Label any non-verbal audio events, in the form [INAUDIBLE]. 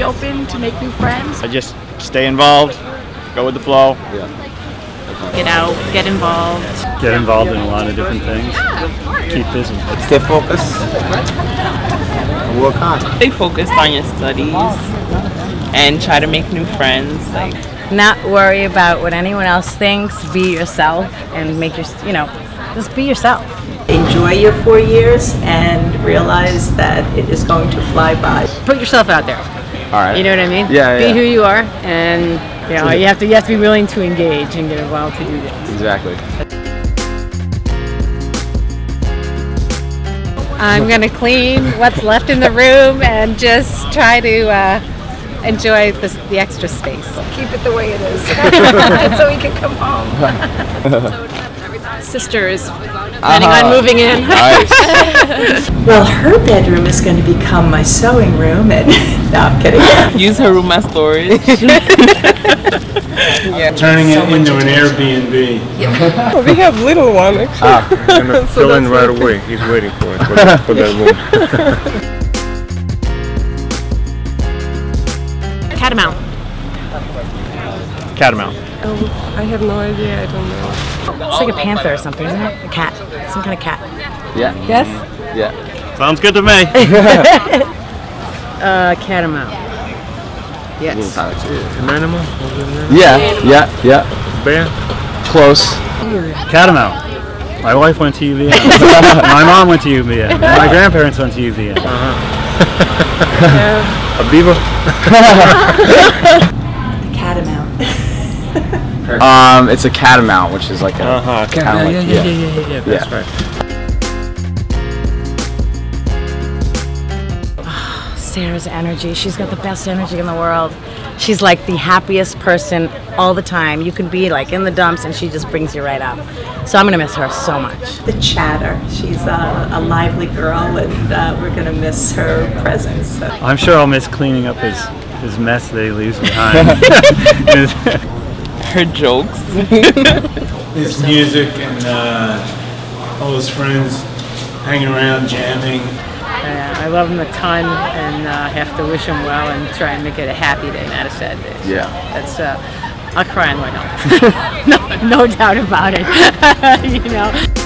be open to make new friends. I just stay involved, go with the flow. Yeah. Get out, get involved. Get involved in a lot of different things. Keep busy. Stay focused. Work hard. Stay focused on your studies and try to make new friends. Like not worry about what anyone else thinks. Be yourself and make your, you know, just be yourself. Enjoy your four years and realize that it is going to fly by. Put yourself out there. All right. You know what I mean? Yeah, Be yeah. who you are, and you know you have to you have to be willing to engage and get involved to do this. Exactly. I'm gonna clean what's left in the room and just try to uh, enjoy this, the extra space. Keep it the way it is, [LAUGHS] [LAUGHS] so we can come home. [LAUGHS] Sisters, planning Uh-huh. on moving in. Nice. [LAUGHS] Well, her bedroom is going to become my sewing room, and [LAUGHS] no, I'm kidding. [LAUGHS] use her room as storage. yeah. Turning it into an Airbnb. we have little one actually. ah, I'm gonna fill in right away. He's waiting for it for that, for that room. Catamount. Catamount. I have no idea. I don't know. It's like a panther or something, isn't it? A cat. Some kind of cat. Yeah. Yes? Yeah. Sounds good to me. [LAUGHS] [LAUGHS] Uh, catamount. Yes. An animal? Was it an animal? Yeah. Yeah. Yeah. Bear? Close. Catamount. My wife went to UVM. [LAUGHS] My mom went to UVM. My grandparents went to UVM. A beaver? Catamount. Um, it's a catamount, which is like a Uh huh. kinda Yeah, like- yeah, yeah, yeah, yeah, yeah, That's Yeah. right. Sarah's energy. She's got the best energy in the world. She's like the happiest person all the time. You can be like in the dumps and she just brings you right up. So I'm gonna miss her so much. The chatter. She's a, a lively girl, and uh, we're going to miss her presence. So. I'm sure I'll miss cleaning up his, his mess that he leaves behind. [LAUGHS] [LAUGHS] [LAUGHS] his, Her jokes. [LAUGHS] his music and uh, all his friends hanging around, jamming. Uh, I love him a ton, and uh, have to wish him well and try and make it a happy day, not a sad day. So Yeah. That's uh, I'll cry on the way home. no, no doubt about it. [LAUGHS] you know.